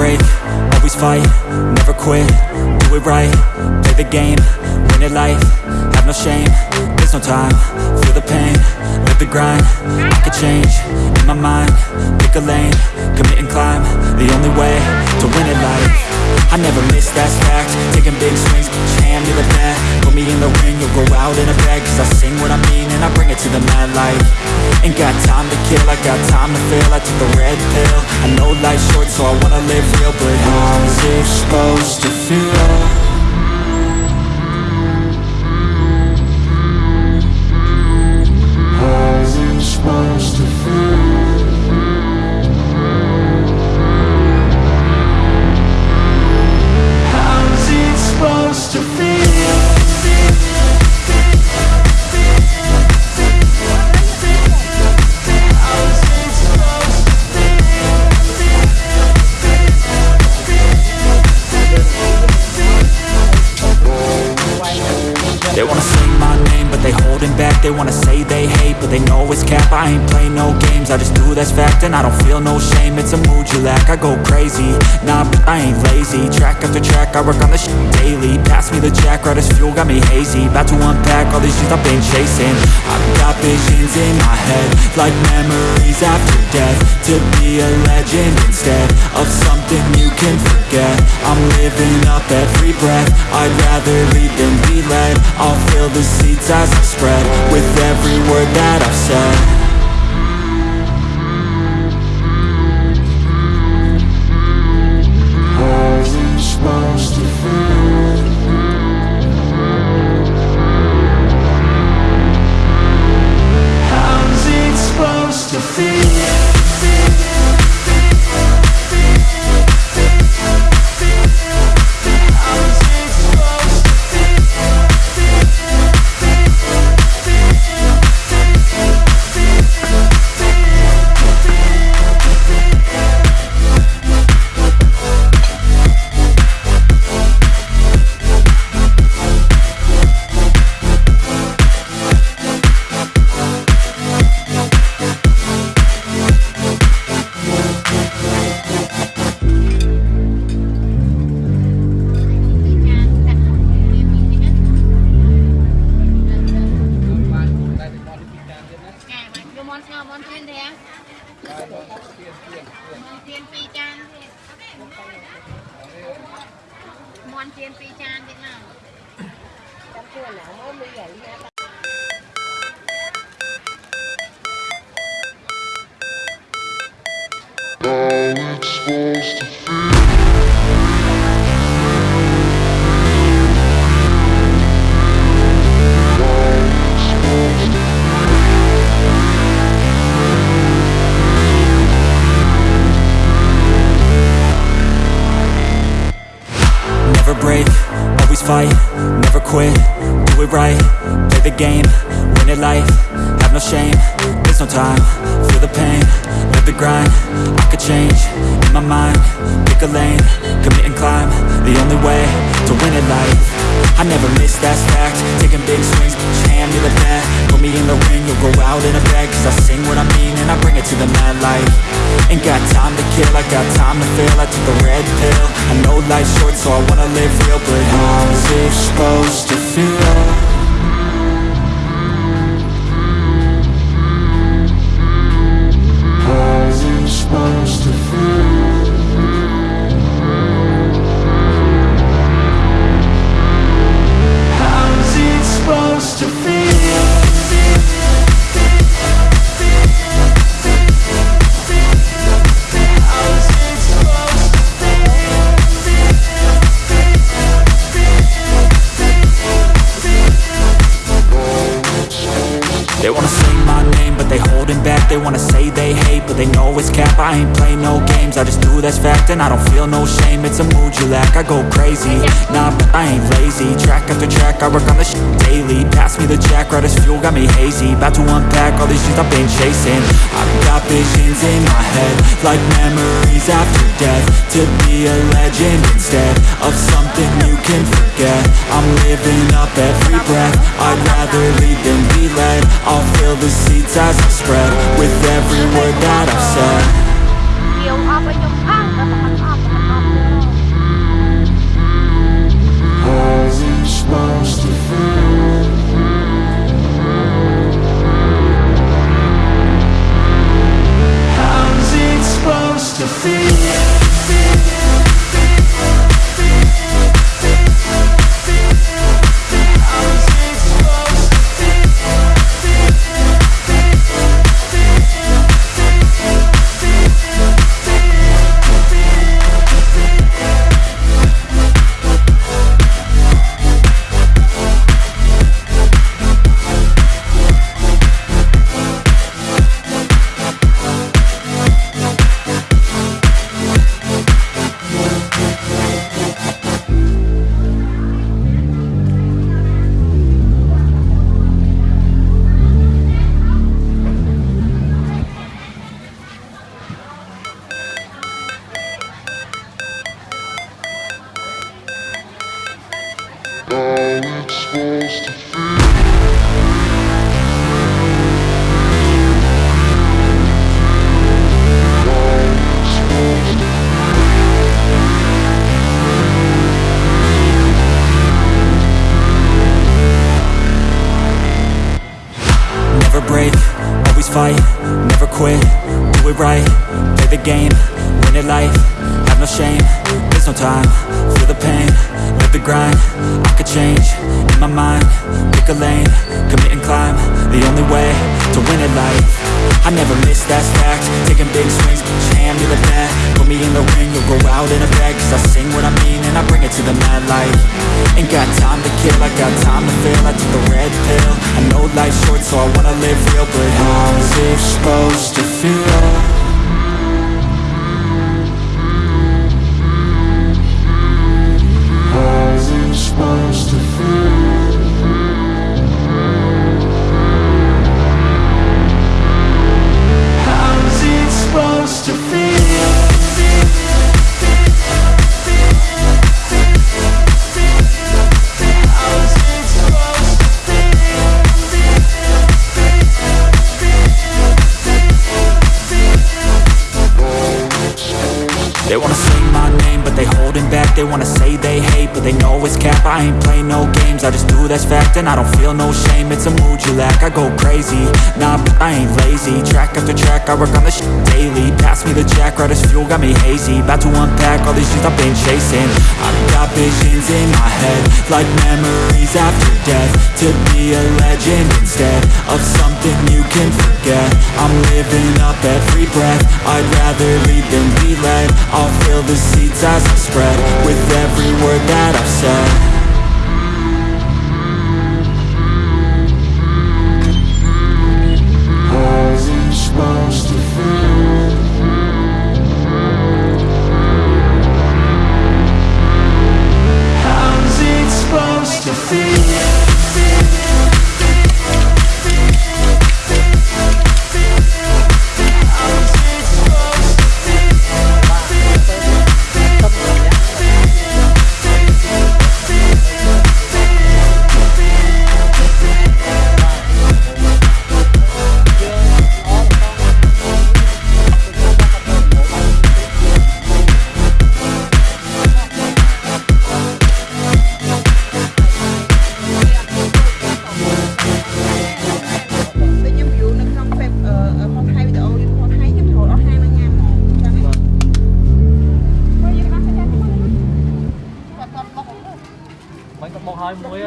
Break, always fight, never quit, do it right, play the game, win it life, have no shame, there's no time, feel the pain, live the grind, I could change, in my mind, pick a lane, commit and climb, the only way to win it life, I never miss, that's fact, taking big swings, hand to the bat, put me in the ring, you'll go out in a to the mad light, ain't got time to kill, I got time to feel, I took the red pill, I know life's short so I wanna live real, but how's it supposed to feel? They know it's cap. I ain't play no games, I just do that's fact And I don't feel no shame, it's a mood you lack. I go crazy, nah, but I ain't lazy. Track after track, I work on this shit daily. Pass me the jack, right as fuel, got me hazy. About to unpack all these shit I've been chasing. I've got visions in my head Like memories after death. To be a legend instead Of something you can forget. I'm living up every breath. I'd rather lead than be led. I'll fill the seats as I spread With every word that I've said ន់ជៀន2ចានទៀតមកចាំជួយណាមើលមីអាលីណា How it's supposed to feel shame, there's no time, feel the pain, live the grind, I could change, in my mind, pick a lane, commit and climb, the only way to win it life, I never miss, that's fact, taking big swings, each hand to the bat, put me in the ring, you'll go out in a bag, cause I sing what I mean and I bring it to the mad light, ain't got time to kill, I got time to feel, I took the red pill, I know life's short so I wanna live real, but how's it supposed to feel? They wanna say they hate, they know it's cap I ain't play no games, I just do that's fact And I don't feel no shame, it's a mood you lack I go crazy, nah, but I ain't lazy. Track after track, I work on this shit daily. Pass me the jack, right as fuel, got me hazy. About to unpack all these shit I've been chasing. I've got visions in my head Like memories after death. To be a legend instead Of something you can forget. I'm living up every breath. I'd rather lead than be led. I'll fill the seats as I spread With every word that life, have no shame, there's no time, feel the pain, live the grind, I could change, in my mind, pick a lane, commit and climb, the only way to win it life, I never miss, that's fact, taking big swings, each hand to the bat, put me in the ring, you'll go out in a bag, cause I sing what I mean and I bring it to the mad light, ain't got time to kill, I got time to feel, I took the red pill, I know life's short so I wanna live real, but how's it supposed to feel? They wanna say they hate, but they know it's cap. I ain't play no games, I just do that's fact And I don't feel no shame, it's a mood you lack I go crazy, nah, I ain't lazy. Track after track, I work on this shit daily. Pass me the jack, right as fuel, got me hazy. About to unpack all these shit I've been chasing. I've got visions in my head Like memories after death. To be a legend instead Of something you can forget. I'm living up every breath. I'd rather lead than be led. I'll fill the seats as I spread Mỗi.